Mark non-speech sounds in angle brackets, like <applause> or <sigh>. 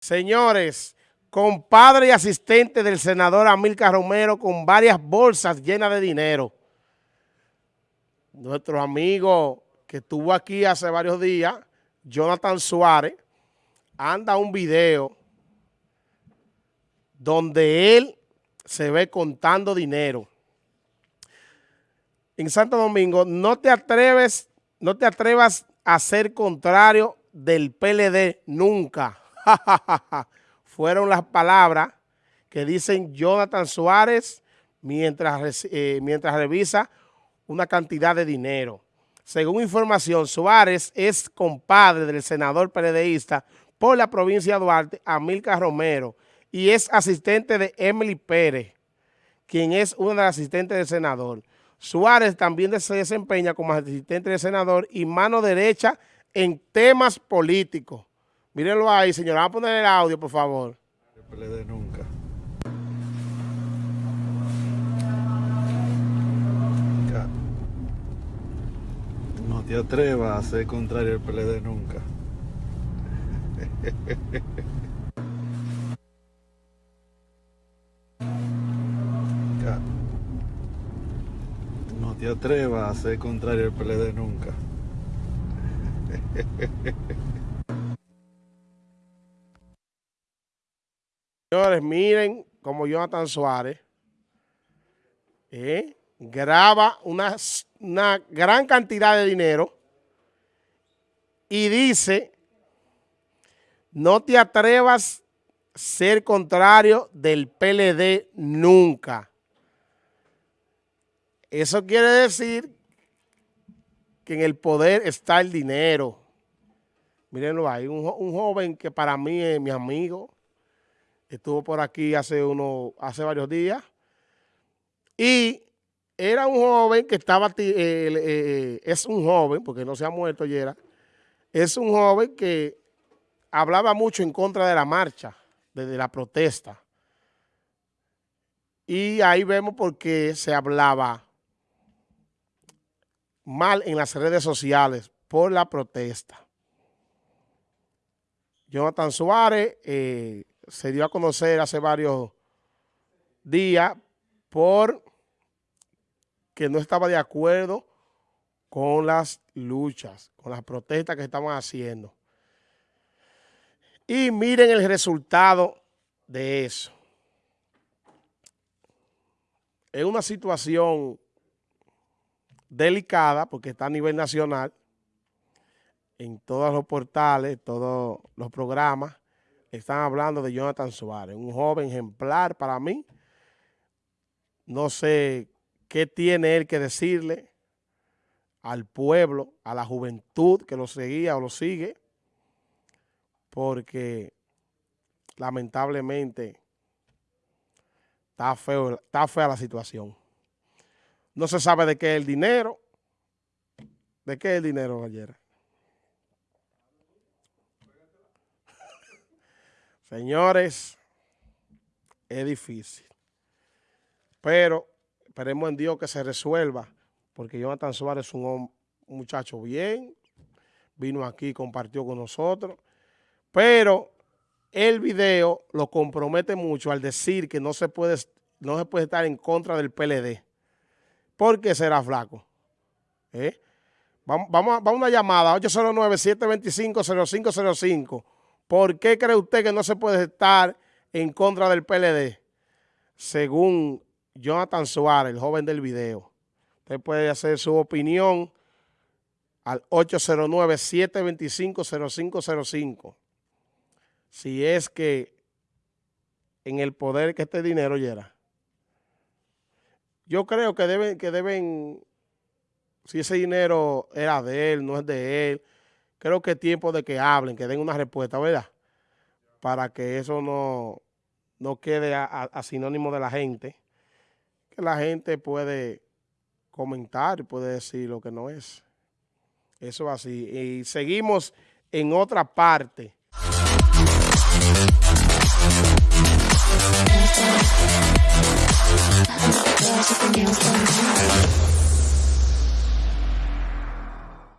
Señores, compadre y asistente del senador Amilcar Romero con varias bolsas llenas de dinero. Nuestro amigo que estuvo aquí hace varios días, Jonathan Suárez, anda un video donde él se ve contando dinero. En Santo Domingo, no te atreves, no te atrevas a ser contrario del PLD nunca. <laughs> Fueron las palabras que dicen Jonathan Suárez mientras, eh, mientras revisa una cantidad de dinero. Según información, Suárez es compadre del senador PLDista por la provincia de Duarte, Amilcar Romero, y es asistente de Emily Pérez, quien es una de las asistentes del senador. Suárez también se desempeña como asistente del senador y mano derecha en temas políticos. Mírenlo ahí, señora. Vamos a poner el audio, por favor. Nunca. No te atrevas a ser contrario al PLD nunca. <laughs> No te atrevas a ser contrario al PLD nunca. <laughs> Señores, miren como Jonathan Suárez eh, graba una, una gran cantidad de dinero y dice, no te atrevas a ser contrario del PLD nunca. Eso quiere decir que en el poder está el dinero. Mírenlo ahí, un, un joven que para mí es mi amigo, estuvo por aquí hace, uno, hace varios días, y era un joven que estaba, eh, eh, es un joven, porque no se ha muerto ayer, es un joven que hablaba mucho en contra de la marcha, de, la protesta. Y ahí vemos por qué se hablaba mal en las redes sociales por la protesta. Jonathan Suárez eh, se dio a conocer hace varios días por que no estaba de acuerdo con las luchas, con las protestas que estaban haciendo. Y miren el resultado de eso. Es una situación delicada porque está a nivel nacional en todos los portales, todos los programas están hablando de Jonathan Suárez, un joven ejemplar para mí. No sé qué tiene él que decirle al pueblo, a la juventud que lo seguía o lo sigue, porque lamentablemente está, feo, está fea la situación. No se sabe de qué es el dinero. ¿De qué es el dinero ayer? Señores, es difícil. Pero esperemos en Dios que se resuelva, porque Jonathan Suárez es un, muchacho bien, vino aquí, compartió con nosotros, pero el video lo compromete mucho al decir que no se puede, no se puede estar en contra del PLD. ¿Por qué será flaco? ¿Eh? Vamos, vamos, a una llamada, 809-725-0505. ¿Por qué cree usted que no se puede estar en contra del PLD? Según Jonathan Suárez, el joven del video. Usted puede hacer su opinión al 809-725-0505. Si es que en el poder que este dinero llega. Yo creo que deben, que deben, si ese dinero era de él, no es de él, creo que es tiempo de que hablen, que den una respuesta, ¿verdad? Para que eso no, no quede a, sinónimo de la gente, que la gente puede comentar puede decir lo que no es. Eso es así. Y seguimos en otra parte.